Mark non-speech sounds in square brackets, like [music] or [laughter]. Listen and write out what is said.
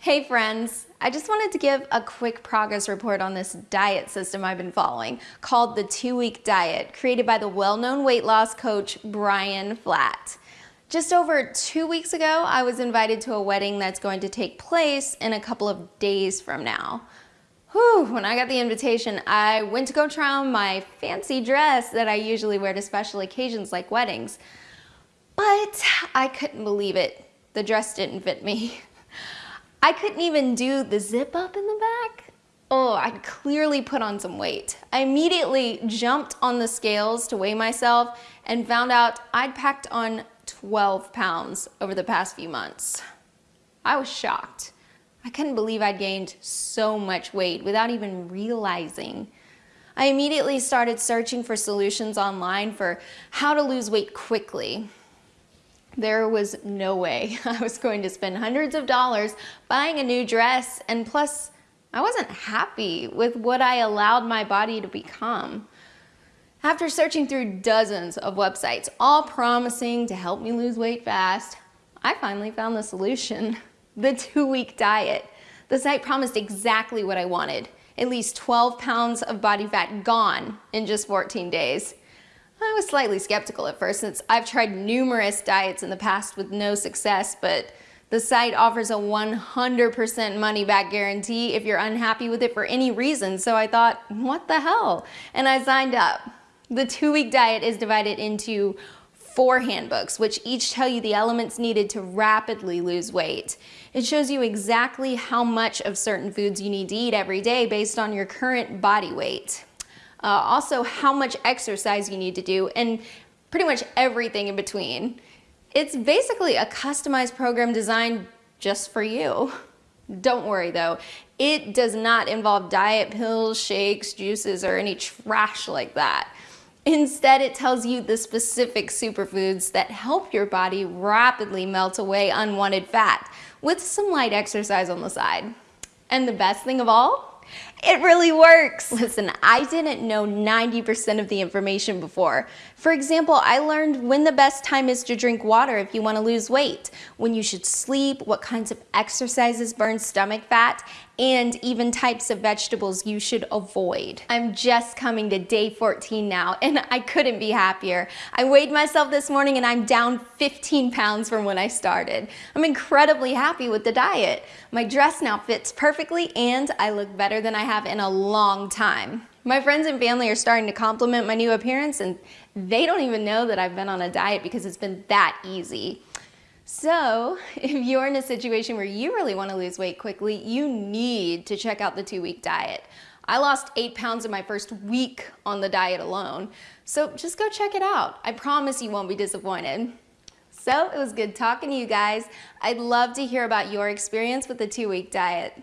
Hey friends, I just wanted to give a quick progress report on this diet system I've been following called the two week diet created by the well-known weight loss coach Brian Flatt. Just over two weeks ago, I was invited to a wedding that's going to take place in a couple of days from now. Whew, when I got the invitation, I went to go try on my fancy dress that I usually wear to special occasions like weddings. But I couldn't believe it. The dress didn't fit me. [laughs] I couldn't even do the zip up in the back. Oh, I clearly put on some weight. I immediately jumped on the scales to weigh myself and found out I'd packed on 12 pounds over the past few months. I was shocked. I couldn't believe I'd gained so much weight without even realizing. I immediately started searching for solutions online for how to lose weight quickly. There was no way [laughs] I was going to spend hundreds of dollars buying a new dress and plus I wasn't happy with what I allowed my body to become. After searching through dozens of websites, all promising to help me lose weight fast, I finally found the solution, [laughs] the two-week diet. The site promised exactly what I wanted, at least 12 pounds of body fat gone in just 14 days. I was slightly skeptical at first since I've tried numerous diets in the past with no success, but the site offers a 100% money back guarantee if you're unhappy with it for any reason. So I thought, what the hell? And I signed up. The two week diet is divided into four handbooks, which each tell you the elements needed to rapidly lose weight. It shows you exactly how much of certain foods you need to eat every day based on your current body weight uh, also how much exercise you need to do, and pretty much everything in between. It's basically a customized program designed just for you. Don't worry though, it does not involve diet pills, shakes, juices, or any trash like that. Instead, it tells you the specific superfoods that help your body rapidly melt away unwanted fat with some light exercise on the side. And the best thing of all, it really works. Listen, I didn't know 90% of the information before. For example, I learned when the best time is to drink water if you want to lose weight, when you should sleep, what kinds of exercises burn stomach fat, and even types of vegetables you should avoid. I'm just coming to day 14 now [laughs] and I couldn't be happier. I weighed myself this morning and I'm down 15 pounds from when I started. I'm incredibly happy with the diet. My dress now fits perfectly and I look better than I have in a long time. My friends and family are starting to compliment my new appearance and they don't even know that I've been on a diet because it's been that easy. So [laughs] if you're in a situation where you really want to lose weight quickly, you need to check out the two-week diet. I lost eight pounds in my first week on the diet alone. So just go check it out. I promise you won't be disappointed. So it was good talking to you guys. I'd love to hear about your experience with the two-week diet.